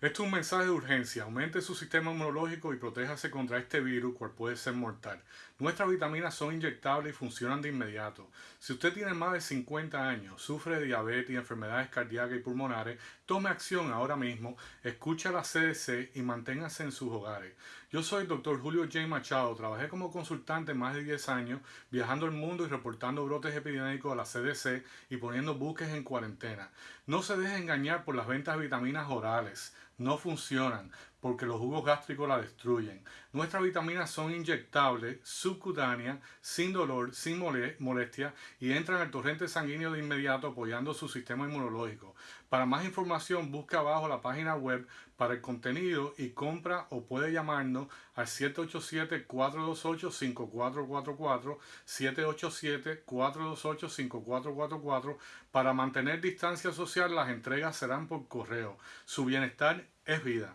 Esto es un mensaje de urgencia. Aumente su sistema inmunológico y protéjase contra este virus, cual puede ser mortal. Nuestras vitaminas son inyectables y funcionan de inmediato. Si usted tiene más de 50 años, sufre de diabetes, enfermedades cardíacas y pulmonares, tome acción ahora mismo, escuche a la CDC y manténgase en sus hogares. Yo soy el Dr. Julio J. Machado. Trabajé como consultante más de 10 años, viajando el mundo y reportando brotes epidémicos a la CDC y poniendo buques en cuarentena. No se deje engañar por las ventas de vitaminas orales no funcionan porque los jugos gástricos la destruyen. Nuestras vitaminas son inyectables, subcutáneas, sin dolor, sin molestia y entran al torrente sanguíneo de inmediato apoyando su sistema inmunológico. Para más información busca abajo la página web para el contenido y compra o puede llamarnos al 787-428-5444, 787-428-5444. Para mantener distancia social las entregas serán por correo. Su bienestar es vida.